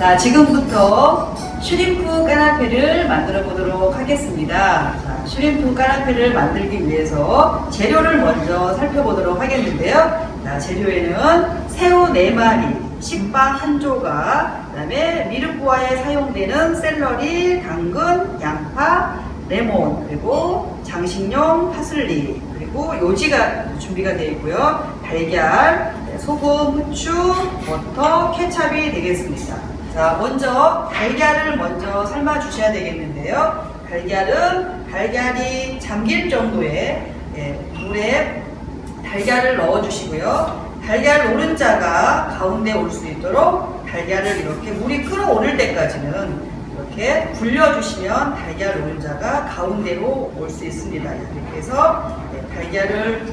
자, 지금부터 shrimp 까나페를 만들어 보도록 하겠습니다. 자, shrimp 까나페를 만들기 위해서 재료를 먼저 살펴보도록 하겠는데요. 자, 재료에는 새우 4마리, 식빵 1조각, 그 다음에 미르코아에 사용되는 샐러리, 당근, 양파, 레몬, 그리고 장식용 파슬리, 그리고 요지가 준비가 되어 있고요. 달걀, 네, 소금, 후추, 버터, 케찹이 되겠습니다. 자, 먼저 달걀을 먼저 삶아 주셔야 되겠는데요. 달걀은 달걀이 잠길 정도의 예, 물에 달걀을 넣어 주시고요. 달걀 노른자가 가운데 올 수 있도록 달걀을 이렇게 물이 끓어오를 때까지는 이렇게 굴려주시면 달걀 노른자가 가운데로 올 수 있습니다. 이렇게 해서 네, 달걀을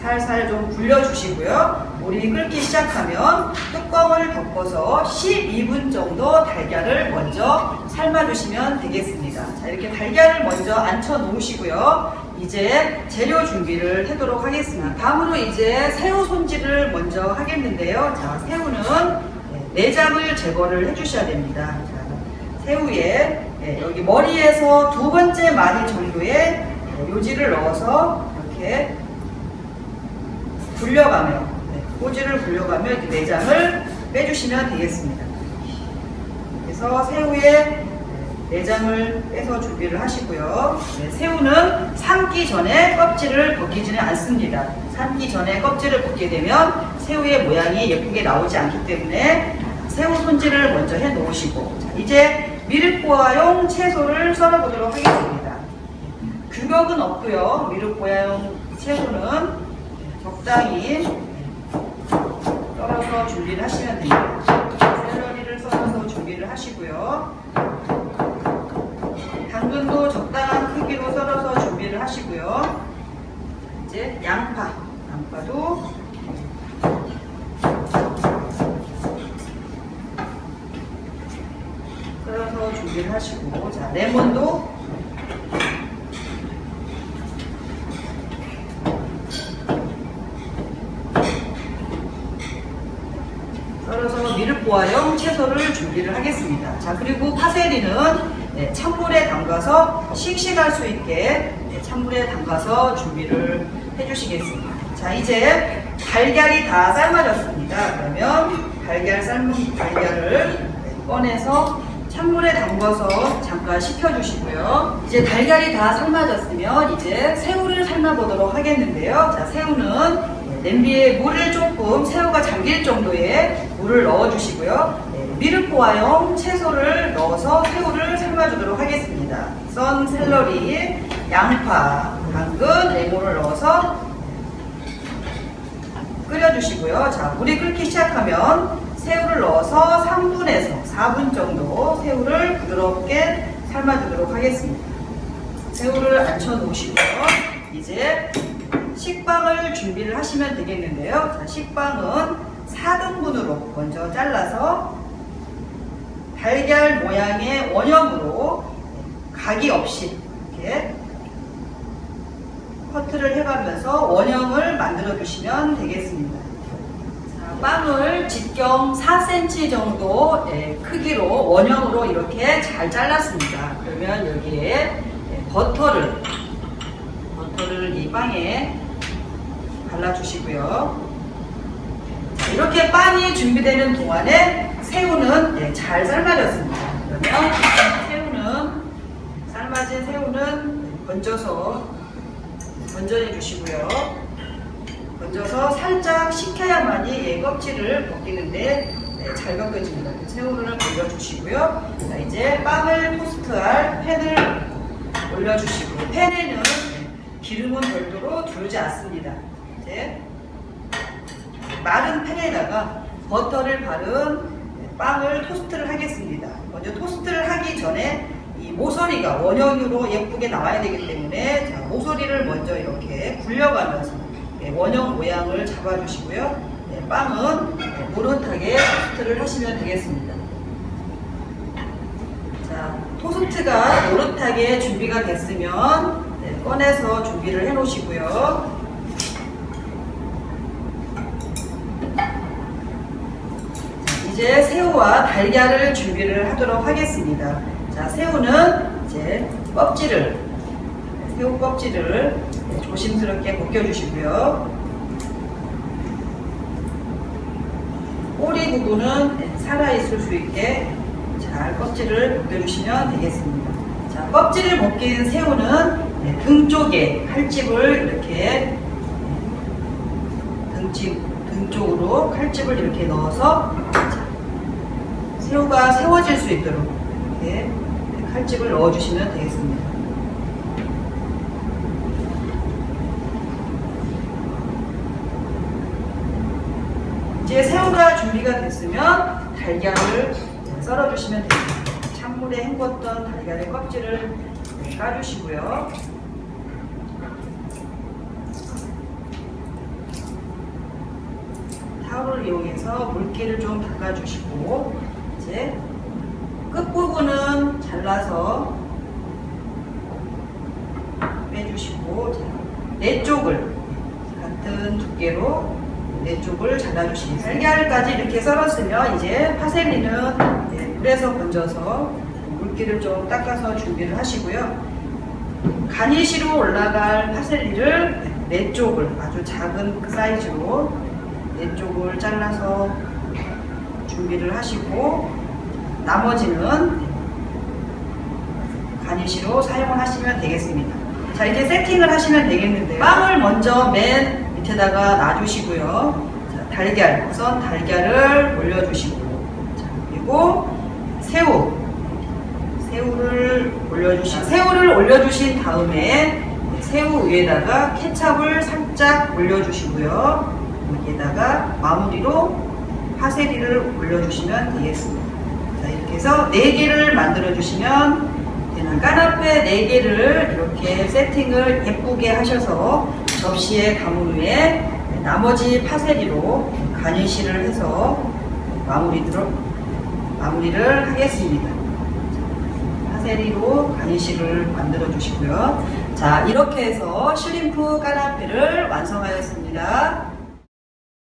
살살 좀 굴려주시고요. 물이 끓기 시작하면 뚜껑을 덮어서 12분 정도 달걀을 먼저 삶아주시면 되겠습니다. 자, 이렇게 달걀을 먼저 앉혀 놓으시고요. 이제 재료 준비를 하도록 하겠습니다. 다음으로 이제 새우 손질을 먼저 하겠는데요. 자, 새우는 네, 내장을 제거를 해주셔야 됩니다. 자, 새우에 네, 여기 머리에서 두 번째 마디 정도의 네, 요지를 넣어서 이렇게 굴려가며 네, 꼬지를 굴려가며 이렇게 내장을 빼주시면 되겠습니다. 그래서 새우에 내장을 빼서 준비를 하시고요. 네, 새우는 삶기 전에 껍질을 벗기지는 않습니다. 삶기 전에 껍질을 벗게 되면 새우의 모양이 예쁘게 나오지 않기 때문에 새우 손질을 먼저 해 놓으시고 자, 이제 미륵보아용 채소를 썰어 보도록 하겠습니다. 규격은 없고요. 미륵보아용 채소는 적당히 썰어서 준비를 하시면 됩니다. 샐러리를 썰어서 준비를 하시고요. 당근도 적당한 크기로 썰어서 준비를 하시고요. 이제 양파, 양파도 썰어서 준비를 하시고, 자 레몬도 미륵보아용 채소를 준비를 하겠습니다. 자 그리고 파세리는 네, 찬물에 담가서 씩씩할 수 있게 네, 찬물에 담가서 준비를 해주시겠습니다. 자 이제 달걀이 다 삶아졌습니다. 그러면 달걀 삶은 달걀을 네, 꺼내서 찬물에 담궈서 잠깐 식혀주시고요. 이제 달걀이 다 삶아졌으면 이제 새우를 삶아보도록 하겠는데요. 자 새우는 냄비에 물을 조금 새우가 잠길 정도의 물을 넣어주시고요. 네, 미르코아용 채소를 넣어서 새우를 삶아주도록 하겠습니다. 썬 샐러리, 양파, 당근, 레몬을 넣어서 끓여주시고요. 자, 물이 끓기 시작하면 새우를 넣어서 3분에서 4분 정도 새우를 부드럽게 삶아주도록 하겠습니다. 새우를 앉혀 놓으시고요. 이제 식빵을 준비를 하시면 되겠는데요. 자, 식빵은 4등분으로 먼저 잘라서 달걀 모양의 원형으로 각이 없이 이렇게 커트를 해가면서 원형을 만들어 주시면 되겠습니다. 자, 빵을 직경 4cm 정도 예, 크기로 원형으로 이렇게 잘 잘랐습니다. 그러면 여기에 예, 버터를 버터를 이 빵에 발라주시고요. 자, 이렇게 빵이 준비되는 동안에 새우는 네, 잘 삶아졌습니다. 그러면 새우는 삶아진 새우는 건져서 건져내 주시고요. 건져서 살짝 식혀야만이 얘 껍질을 벗기는데 네, 잘 벗겨집니다. 새우를 올려주시고요. 자, 이제 빵을 토스트할 팬을 올려주시고 팬에는 기름은 별도로 두르지 않습니다. 이제 마른 팬에다가 버터를 바른 빵을 토스트를 하겠습니다. 먼저 토스트를 하기 전에 이 모서리가 원형으로 예쁘게 나와야 되기 때문에 자, 모서리를 먼저 이렇게 굴려가면서 네, 원형 모양을 잡아주시고요. 네, 빵은 네, 노릇하게 토스트를 하시면 되겠습니다. 자, 토스트가 노릇하게 준비가 됐으면 네, 꺼내서 준비를 해 놓으시고요. 이제 새우와 달걀을 준비를 하도록 하겠습니다. 자, 새우는 이제 껍질을, 새우 껍질을 조심스럽게 벗겨주시고요. 꼬리 부분은 살아있을 수 있게 잘 껍질을 벗겨주시면 되겠습니다. 자, 껍질을 벗긴 새우는 네, 등 쪽에 칼집을 이렇게 등집, 등 쪽으로 칼집을 이렇게 넣어서 자, 새우가 세워질 수 있도록 이렇게 칼집을 넣어주시면 되겠습니다. 이제 새우가 준비가 됐으면 달걀을 썰어주시면 됩니다. 찬물에 헹궜던 달걀의 껍질을 까주시고요. 타올을 이용해서 물기를 좀 닦아주시고 이제 끝부분은 잘라서 빼주시고 자, 네 쪽을 같은 두께로 네 쪽을 잘라주시고 달걀까지 이렇게 썰었으면 이제 파셀리는 네, 물에서 건져서 물기를 좀 닦아서 준비를 하시고요. 가니시로 올라갈 파셀리를 네 쪽을 아주 작은 사이즈로 네 쪽을 잘라서 준비를 하시고 나머지는 가니시로 사용을 하시면 되겠습니다. 자 이제 세팅을 하시면 되겠는데요. 빵을 먼저 맨 밑에다가 놔주시고요. 자, 달걀 우선 달걀을 올려주시고 자, 그리고 새우 새우를 올려주신 새우를 올려주신 다음에 새우 위에다가 케찹을 살짝 올려주시고요. 여기에다가 마무리로 파세리를 올려주시면 되겠습니다. 자 이렇게 해서 4개를 만들어 주시면 되는 까나페 4개를 이렇게 세팅을 예쁘게 하셔서 접시에 담은 후에 나머지 파세리로 가니쉬를 해서 마무리로, 마무리를 하겠습니다. 파세리로 가니쉬를 만들어 주시고요. 자 이렇게 해서 슈림프 까나페를 완성하였습니다.